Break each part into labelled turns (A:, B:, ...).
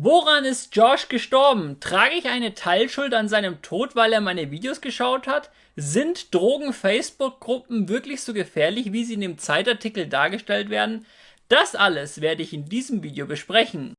A: Woran ist Josh gestorben? Trage ich eine Teilschuld an seinem Tod, weil er meine Videos geschaut hat? Sind Drogen-Facebook-Gruppen wirklich so gefährlich, wie sie in dem Zeitartikel dargestellt werden? Das alles werde ich in diesem Video besprechen.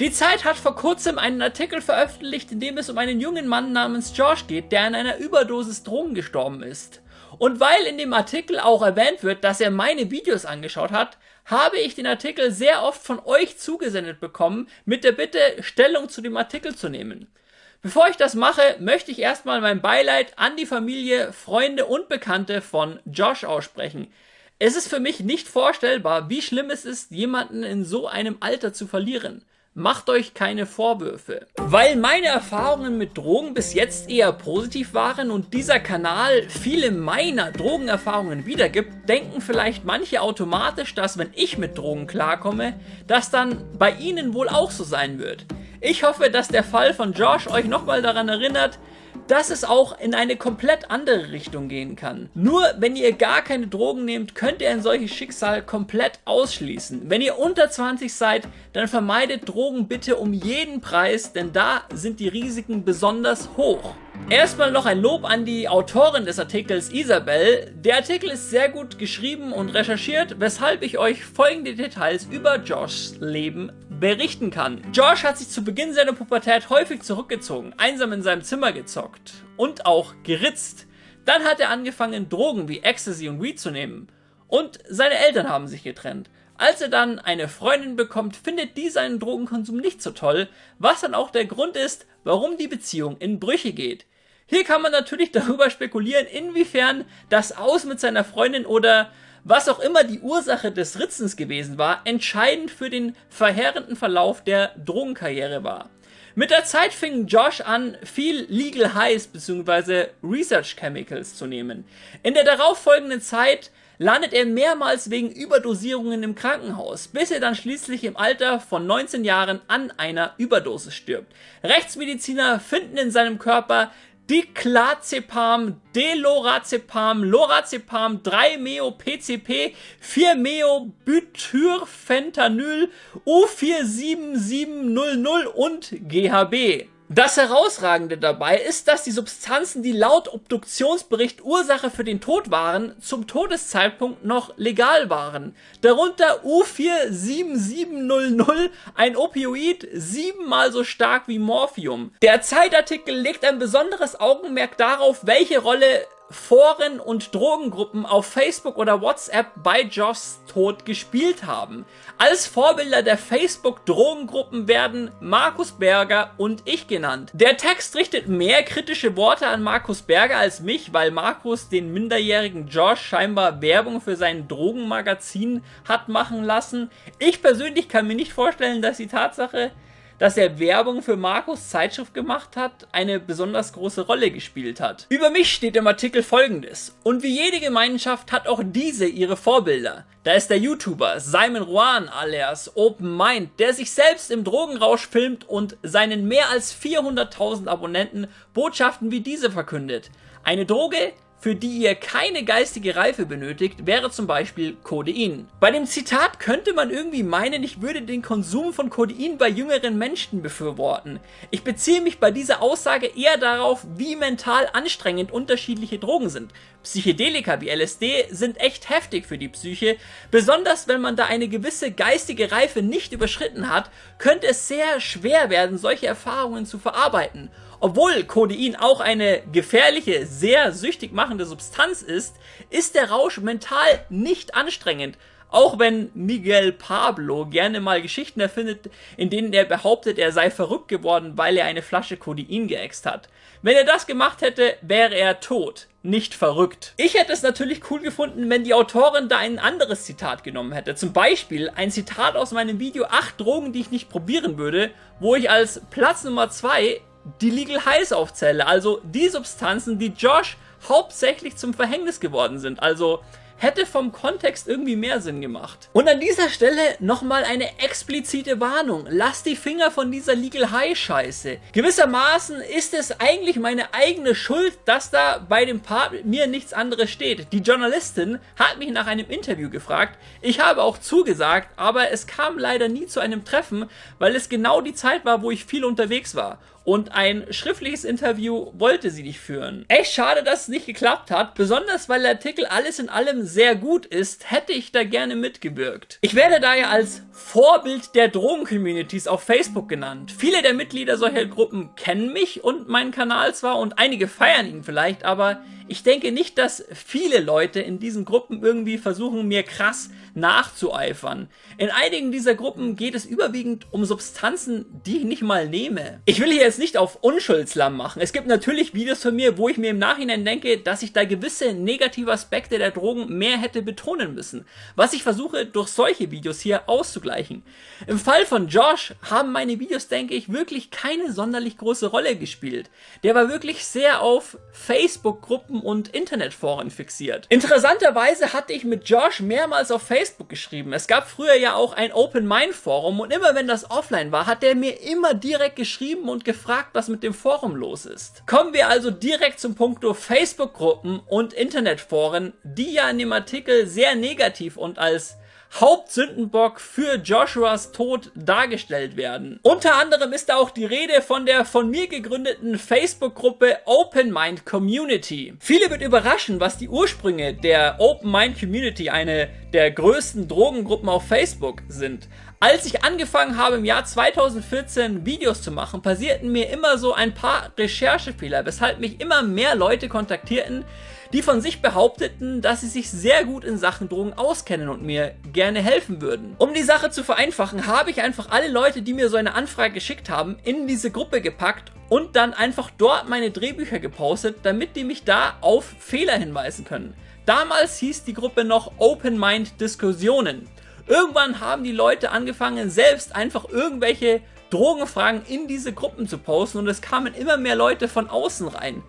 A: Die Zeit hat vor kurzem einen Artikel veröffentlicht, in dem es um einen jungen Mann namens Josh geht, der an einer Überdosis Drogen gestorben ist. Und weil in dem Artikel auch erwähnt wird, dass er meine Videos angeschaut hat, habe ich den Artikel sehr oft von euch zugesendet bekommen, mit der Bitte, Stellung zu dem Artikel zu nehmen. Bevor ich das mache, möchte ich erstmal mein Beileid an die Familie, Freunde und Bekannte von Josh aussprechen. Es ist für mich nicht vorstellbar, wie schlimm es ist, jemanden in so einem Alter zu verlieren. Macht euch keine Vorwürfe. Weil meine Erfahrungen mit Drogen bis jetzt eher positiv waren und dieser Kanal viele meiner Drogenerfahrungen wiedergibt, denken vielleicht manche automatisch, dass wenn ich mit Drogen klarkomme, das dann bei ihnen wohl auch so sein wird. Ich hoffe, dass der Fall von Josh euch nochmal daran erinnert, dass es auch in eine komplett andere Richtung gehen kann. Nur wenn ihr gar keine Drogen nehmt, könnt ihr ein solches Schicksal komplett ausschließen. Wenn ihr unter 20 seid, dann vermeidet Drogen bitte um jeden Preis, denn da sind die Risiken besonders hoch. Erstmal noch ein Lob an die Autorin des Artikels Isabel. Der Artikel ist sehr gut geschrieben und recherchiert, weshalb ich euch folgende Details über Joshs Leben berichten kann. Josh hat sich zu Beginn seiner Pubertät häufig zurückgezogen, einsam in seinem Zimmer gezockt und auch geritzt. Dann hat er angefangen, Drogen wie Ecstasy und Weed zu nehmen. Und seine Eltern haben sich getrennt. Als er dann eine Freundin bekommt, findet die seinen Drogenkonsum nicht so toll, was dann auch der Grund ist, warum die Beziehung in Brüche geht. Hier kann man natürlich darüber spekulieren, inwiefern das Aus mit seiner Freundin oder was auch immer die Ursache des Ritzens gewesen war, entscheidend für den verheerenden Verlauf der Drogenkarriere war. Mit der Zeit fing Josh an, viel Legal Highs bzw. Research Chemicals zu nehmen. In der darauffolgenden Zeit landet er mehrmals wegen Überdosierungen im Krankenhaus, bis er dann schließlich im Alter von 19 Jahren an einer Überdosis stirbt. Rechtsmediziner finden in seinem Körper Diclazepam, Delorazepam, Lorazepam, 3-Meo-PCP, 4-Meo-Butyrfentanyl, U47700 und GHB. Das Herausragende dabei ist, dass die Substanzen, die laut Obduktionsbericht Ursache für den Tod waren, zum Todeszeitpunkt noch legal waren. Darunter U47700, ein Opioid siebenmal so stark wie Morphium. Der Zeitartikel legt ein besonderes Augenmerk darauf, welche Rolle Foren und Drogengruppen auf Facebook oder WhatsApp bei Joss Tod gespielt haben. Als Vorbilder der Facebook-Drogengruppen werden Markus Berger und ich genannt. Der Text richtet mehr kritische Worte an Markus Berger als mich, weil Markus den minderjährigen Josh scheinbar Werbung für sein Drogenmagazin hat machen lassen. Ich persönlich kann mir nicht vorstellen, dass die Tatsache, dass er Werbung für Markus Zeitschrift gemacht hat, eine besonders große Rolle gespielt hat. Über mich steht im Artikel folgendes. Und wie jede Gemeinschaft hat auch diese ihre Vorbilder. Da ist der YouTuber Simon Ruan alias Open Mind, der sich selbst im Drogenrausch filmt und seinen mehr als 400.000 Abonnenten Botschaften wie diese verkündet. Eine Droge, für die ihr keine geistige Reife benötigt, wäre zum Beispiel Codein. Bei dem Zitat könnte man irgendwie meinen, ich würde den Konsum von Codein bei jüngeren Menschen befürworten. Ich beziehe mich bei dieser Aussage eher darauf, wie mental anstrengend unterschiedliche Drogen sind. Psychedelika wie LSD sind echt heftig für die Psyche, besonders wenn man da eine gewisse geistige Reife nicht überschritten hat, könnte es sehr schwer werden, solche Erfahrungen zu verarbeiten. Obwohl Codein auch eine gefährliche, sehr süchtig machende Substanz ist, ist der Rausch mental nicht anstrengend. Auch wenn Miguel Pablo gerne mal Geschichten erfindet, in denen er behauptet, er sei verrückt geworden, weil er eine Flasche Codein geäxt hat. Wenn er das gemacht hätte, wäre er tot, nicht verrückt. Ich hätte es natürlich cool gefunden, wenn die Autorin da ein anderes Zitat genommen hätte. Zum Beispiel ein Zitat aus meinem Video 8 Drogen, die ich nicht probieren würde, wo ich als Platz Nummer 2 die Legal Highs aufzähle, also die Substanzen, die Josh hauptsächlich zum Verhängnis geworden sind. Also hätte vom Kontext irgendwie mehr Sinn gemacht. Und an dieser Stelle nochmal eine explizite Warnung. Lasst die Finger von dieser Legal High Scheiße. Gewissermaßen ist es eigentlich meine eigene Schuld, dass da bei dem Part mit mir nichts anderes steht. Die Journalistin hat mich nach einem Interview gefragt. Ich habe auch zugesagt, aber es kam leider nie zu einem Treffen, weil es genau die Zeit war, wo ich viel unterwegs war und ein schriftliches Interview wollte sie nicht führen. Echt schade, dass es nicht geklappt hat, besonders weil der Artikel alles in allem sehr gut ist, hätte ich da gerne mitgewirkt. Ich werde daher als Vorbild der Drogen-Communities auf Facebook genannt. Viele der Mitglieder solcher Gruppen kennen mich und meinen Kanal zwar und einige feiern ihn vielleicht, aber ich denke nicht, dass viele Leute in diesen Gruppen irgendwie versuchen, mir krass nachzueifern. In einigen dieser Gruppen geht es überwiegend um Substanzen, die ich nicht mal nehme. Ich will hier jetzt nicht auf Unschuldslamm machen. Es gibt natürlich Videos von mir, wo ich mir im Nachhinein denke, dass ich da gewisse negative Aspekte der Drogen mehr hätte betonen müssen. Was ich versuche, durch solche Videos hier auszugleichen. Im Fall von Josh haben meine Videos, denke ich, wirklich keine sonderlich große Rolle gespielt. Der war wirklich sehr auf Facebook-Gruppen und Internetforen fixiert. Interessanterweise hatte ich mit Josh mehrmals auf Facebook geschrieben. Es gab früher ja auch ein Open Mind Forum und immer wenn das offline war, hat der mir immer direkt geschrieben und gefragt, was mit dem Forum los ist. Kommen wir also direkt zum Punkto Facebook-Gruppen und Internetforen, die ja in dem Artikel sehr negativ und als Hauptsündenbock für Joshuas Tod dargestellt werden. Unter anderem ist da auch die Rede von der von mir gegründeten Facebook-Gruppe Open Mind Community. Viele wird überraschen, was die Ursprünge der Open Mind Community, eine der größten Drogengruppen auf Facebook, sind. Als ich angefangen habe im Jahr 2014 Videos zu machen, passierten mir immer so ein paar Recherchefehler, weshalb mich immer mehr Leute kontaktierten, die von sich behaupteten, dass sie sich sehr gut in Sachen Drogen auskennen und mir gerne helfen würden. Um die Sache zu vereinfachen, habe ich einfach alle Leute, die mir so eine Anfrage geschickt haben, in diese Gruppe gepackt und dann einfach dort meine Drehbücher gepostet, damit die mich da auf Fehler hinweisen können. Damals hieß die Gruppe noch Open Mind Diskussionen. Irgendwann haben die Leute angefangen, selbst einfach irgendwelche Drogenfragen in diese Gruppen zu posten und es kamen immer mehr Leute von außen rein.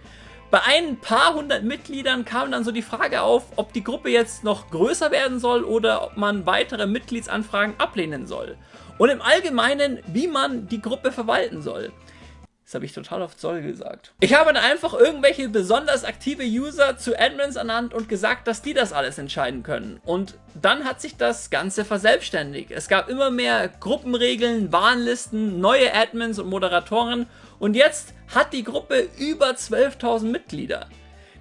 A: Bei ein paar hundert Mitgliedern kam dann so die Frage auf, ob die Gruppe jetzt noch größer werden soll oder ob man weitere Mitgliedsanfragen ablehnen soll. Und im Allgemeinen, wie man die Gruppe verwalten soll. Das habe ich total auf Zoll gesagt. Ich habe dann einfach irgendwelche besonders aktive User zu Admins ernannt und gesagt, dass die das alles entscheiden können. Und dann hat sich das Ganze verselbstständigt. Es gab immer mehr Gruppenregeln, Warnlisten, neue Admins und Moderatoren und jetzt hat die Gruppe über 12.000 Mitglieder.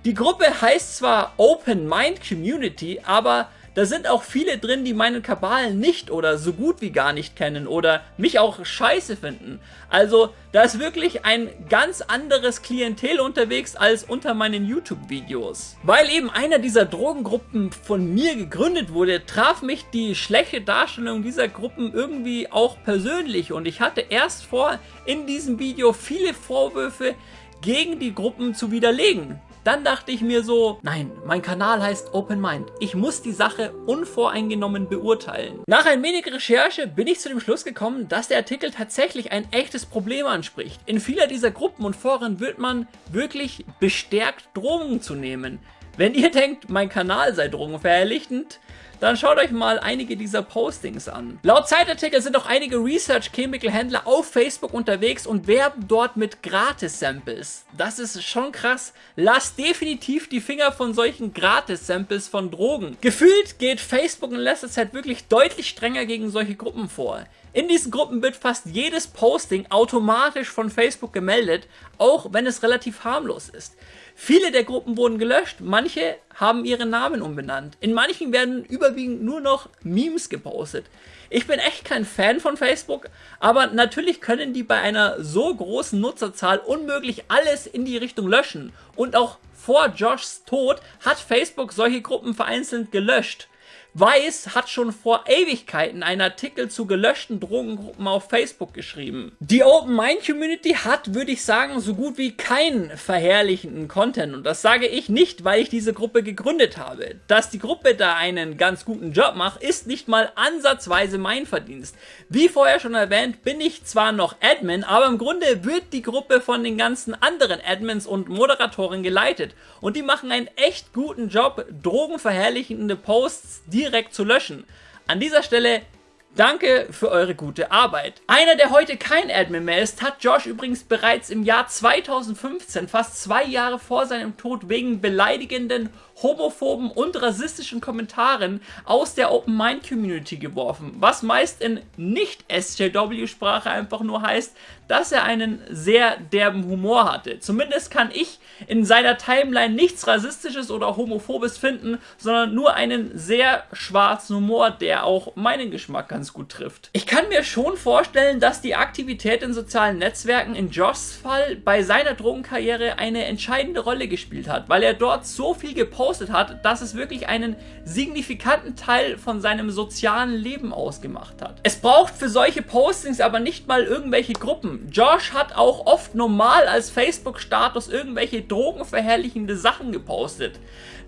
A: Die Gruppe heißt zwar Open Mind Community, aber da sind auch viele drin, die meinen Kabal nicht oder so gut wie gar nicht kennen oder mich auch scheiße finden. Also da ist wirklich ein ganz anderes Klientel unterwegs als unter meinen YouTube-Videos. Weil eben einer dieser Drogengruppen von mir gegründet wurde, traf mich die schlechte Darstellung dieser Gruppen irgendwie auch persönlich und ich hatte erst vor, in diesem Video viele Vorwürfe gegen die Gruppen zu widerlegen. Dann dachte ich mir so, nein, mein Kanal heißt Open Mind. Ich muss die Sache unvoreingenommen beurteilen. Nach ein wenig Recherche bin ich zu dem Schluss gekommen, dass der Artikel tatsächlich ein echtes Problem anspricht. In vieler dieser Gruppen und Foren wird man wirklich bestärkt, Drogen zu nehmen. Wenn ihr denkt, mein Kanal sei drogenverherrlichend, dann schaut euch mal einige dieser Postings an. Laut Zeitartikel sind auch einige Research Chemical Händler auf Facebook unterwegs und werben dort mit Gratis-Samples. Das ist schon krass. Lasst definitiv die Finger von solchen Gratis-Samples von Drogen. Gefühlt geht Facebook in letzter Zeit wirklich deutlich strenger gegen solche Gruppen vor. In diesen Gruppen wird fast jedes Posting automatisch von Facebook gemeldet, auch wenn es relativ harmlos ist. Viele der Gruppen wurden gelöscht, manche haben ihre Namen umbenannt. In manchen werden überwiegend nur noch Memes gepostet. Ich bin echt kein Fan von Facebook, aber natürlich können die bei einer so großen Nutzerzahl unmöglich alles in die Richtung löschen. Und auch vor Joshs Tod hat Facebook solche Gruppen vereinzelt gelöscht. Weiß hat schon vor Ewigkeiten einen Artikel zu gelöschten Drogengruppen auf Facebook geschrieben. Die Open Mind Community hat, würde ich sagen, so gut wie keinen verherrlichenden Content und das sage ich nicht, weil ich diese Gruppe gegründet habe. Dass die Gruppe da einen ganz guten Job macht, ist nicht mal ansatzweise mein Verdienst. Wie vorher schon erwähnt, bin ich zwar noch Admin, aber im Grunde wird die Gruppe von den ganzen anderen Admins und Moderatoren geleitet und die machen einen echt guten Job, drogenverherrlichende Posts direkt direkt zu löschen. An dieser Stelle Danke für eure gute Arbeit. Einer, der heute kein Admin mehr ist, hat Josh übrigens bereits im Jahr 2015, fast zwei Jahre vor seinem Tod, wegen beleidigenden homophoben und rassistischen Kommentaren aus der Open Mind Community geworfen, was meist in Nicht-SJW-Sprache einfach nur heißt, dass er einen sehr derben Humor hatte. Zumindest kann ich in seiner Timeline nichts Rassistisches oder Homophobes finden, sondern nur einen sehr schwarzen Humor, der auch meinen Geschmack ganz gut trifft. Ich kann mir schon vorstellen, dass die Aktivität in sozialen Netzwerken in Joshs Fall bei seiner Drogenkarriere eine entscheidende Rolle gespielt hat, weil er dort so viel gepostet gepostet hat, dass es wirklich einen signifikanten Teil von seinem sozialen Leben ausgemacht hat. Es braucht für solche Postings aber nicht mal irgendwelche Gruppen. Josh hat auch oft normal als Facebook-Status irgendwelche drogenverherrlichende Sachen gepostet.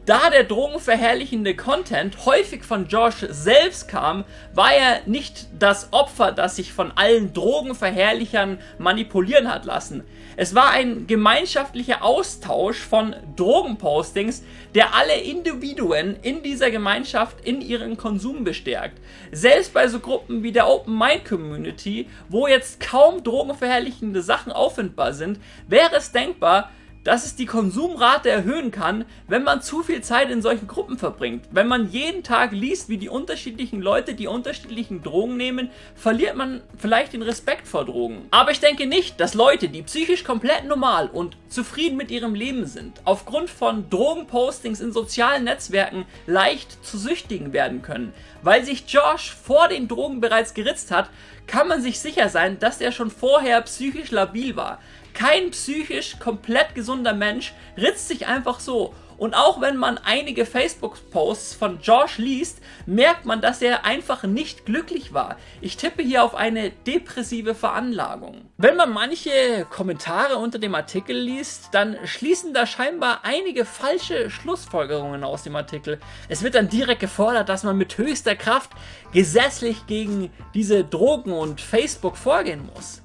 A: Da der drogenverherrlichende Content häufig von Josh selbst kam, war er nicht das Opfer, das sich von allen Drogenverherrlichern manipulieren hat lassen. Es war ein gemeinschaftlicher Austausch von Drogenpostings, der alle Individuen in dieser Gemeinschaft in ihren Konsum bestärkt. Selbst bei so Gruppen wie der Open Mind Community, wo jetzt kaum drogenverherrlichende Sachen auffindbar sind, wäre es denkbar, dass es die Konsumrate erhöhen kann, wenn man zu viel Zeit in solchen Gruppen verbringt. Wenn man jeden Tag liest, wie die unterschiedlichen Leute die unterschiedlichen Drogen nehmen, verliert man vielleicht den Respekt vor Drogen. Aber ich denke nicht, dass Leute, die psychisch komplett normal und zufrieden mit ihrem Leben sind, aufgrund von Drogenpostings in sozialen Netzwerken leicht zu Süchtigen werden können. Weil sich Josh vor den Drogen bereits geritzt hat, kann man sich sicher sein, dass er schon vorher psychisch labil war. Kein psychisch komplett gesunder Mensch ritzt sich einfach so. Und auch wenn man einige Facebook-Posts von Josh liest, merkt man, dass er einfach nicht glücklich war. Ich tippe hier auf eine depressive Veranlagung. Wenn man manche Kommentare unter dem Artikel liest, dann schließen da scheinbar einige falsche Schlussfolgerungen aus dem Artikel. Es wird dann direkt gefordert, dass man mit höchster Kraft gesetzlich gegen diese Drogen und Facebook vorgehen muss.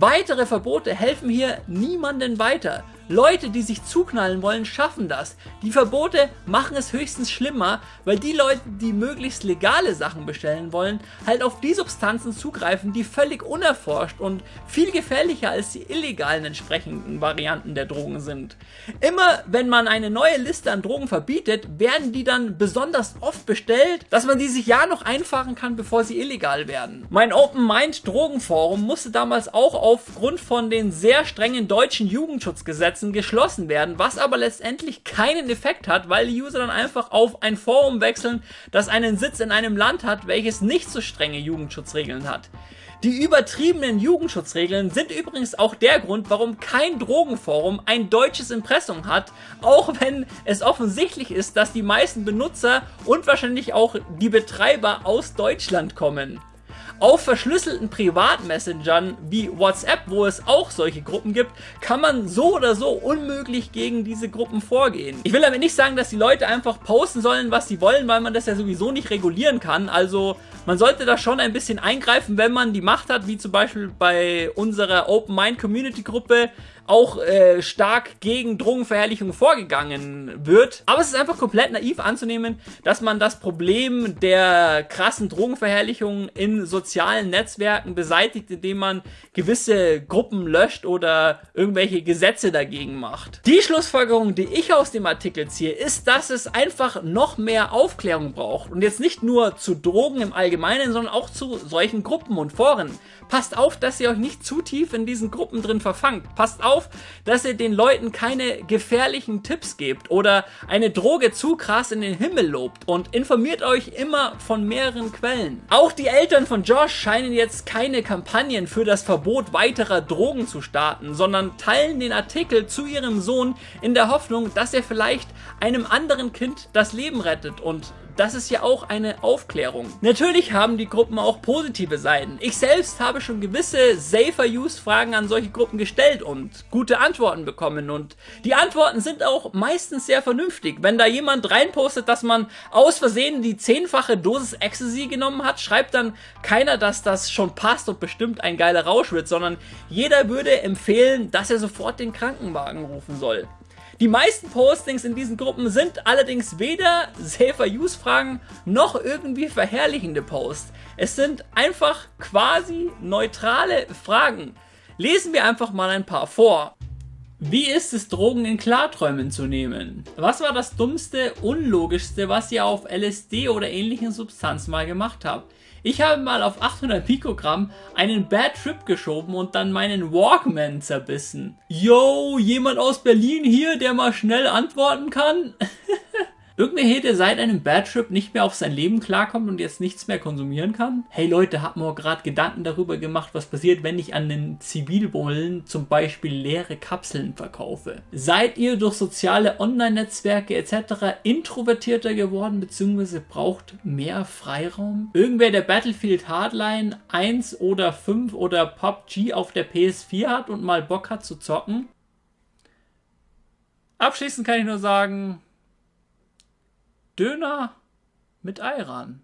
A: Weitere Verbote helfen hier niemanden weiter. Leute, die sich zuknallen wollen, schaffen das. Die Verbote machen es höchstens schlimmer, weil die Leute, die möglichst legale Sachen bestellen wollen, halt auf die Substanzen zugreifen, die völlig unerforscht und viel gefährlicher als die illegalen entsprechenden Varianten der Drogen sind. Immer wenn man eine neue Liste an Drogen verbietet, werden die dann besonders oft bestellt, dass man die sich ja noch einfahren kann, bevor sie illegal werden. Mein Open Mind Drogenforum musste damals auch aufgrund von den sehr strengen deutschen Jugendschutzgesetzen Netzen geschlossen werden, was aber letztendlich keinen Effekt hat, weil die User dann einfach auf ein Forum wechseln, das einen Sitz in einem Land hat, welches nicht so strenge Jugendschutzregeln hat. Die übertriebenen Jugendschutzregeln sind übrigens auch der Grund, warum kein Drogenforum ein deutsches Impressum hat, auch wenn es offensichtlich ist, dass die meisten Benutzer und wahrscheinlich auch die Betreiber aus Deutschland kommen. Auf verschlüsselten Privatmessengern wie WhatsApp, wo es auch solche Gruppen gibt, kann man so oder so unmöglich gegen diese Gruppen vorgehen. Ich will damit nicht sagen, dass die Leute einfach posten sollen, was sie wollen, weil man das ja sowieso nicht regulieren kann. Also man sollte da schon ein bisschen eingreifen, wenn man die Macht hat, wie zum Beispiel bei unserer Open Mind Community Gruppe auch äh, stark gegen Drogenverherrlichung vorgegangen wird. Aber es ist einfach komplett naiv anzunehmen, dass man das Problem der krassen Drogenverherrlichung in sozialen Netzwerken beseitigt, indem man gewisse Gruppen löscht oder irgendwelche Gesetze dagegen macht. Die Schlussfolgerung, die ich aus dem Artikel ziehe, ist, dass es einfach noch mehr Aufklärung braucht. Und jetzt nicht nur zu Drogen im Allgemeinen, sondern auch zu solchen Gruppen und Foren. Passt auf, dass ihr euch nicht zu tief in diesen Gruppen drin verfangt. Passt auf, dass ihr den Leuten keine gefährlichen Tipps gebt oder eine Droge zu krass in den Himmel lobt und informiert euch immer von mehreren Quellen. Auch die Eltern von Josh scheinen jetzt keine Kampagnen für das Verbot weiterer Drogen zu starten, sondern teilen den Artikel zu ihrem Sohn in der Hoffnung, dass er vielleicht einem anderen Kind das Leben rettet und das ist ja auch eine Aufklärung. Natürlich haben die Gruppen auch positive Seiten. Ich selbst habe schon gewisse Safer-Use-Fragen an solche Gruppen gestellt und gute Antworten bekommen und die Antworten sind auch meistens sehr vernünftig. Wenn da jemand reinpostet, dass man aus Versehen die zehnfache Dosis Ecstasy genommen hat, schreibt dann keiner, dass das schon passt und bestimmt ein geiler Rausch wird, sondern jeder würde empfehlen, dass er sofort den Krankenwagen rufen soll. Die meisten Postings in diesen Gruppen sind allerdings weder Safer-Use-Fragen noch irgendwie verherrlichende Posts. Es sind einfach quasi neutrale Fragen. Lesen wir einfach mal ein paar vor. Wie ist es, Drogen in Klarträumen zu nehmen? Was war das dummste, unlogischste, was ihr auf LSD oder ähnlichen Substanzen mal gemacht habt? Ich habe mal auf 800 Pikogramm einen Bad Trip geschoben und dann meinen Walkman zerbissen. Yo, jemand aus Berlin hier, der mal schnell antworten kann? Irgendwer der seit einem Bad Trip nicht mehr auf sein Leben klarkommt und jetzt nichts mehr konsumieren kann? Hey Leute, habt mir gerade Gedanken darüber gemacht, was passiert, wenn ich an den Zivilbullen zum Beispiel leere Kapseln verkaufe? Seid ihr durch soziale Online-Netzwerke etc. introvertierter geworden bzw. braucht mehr Freiraum? Irgendwer, der Battlefield Hardline 1 oder 5 oder PUBG auf der PS4 hat und mal Bock hat zu zocken? Abschließend kann ich nur sagen, Döner mit Ayran.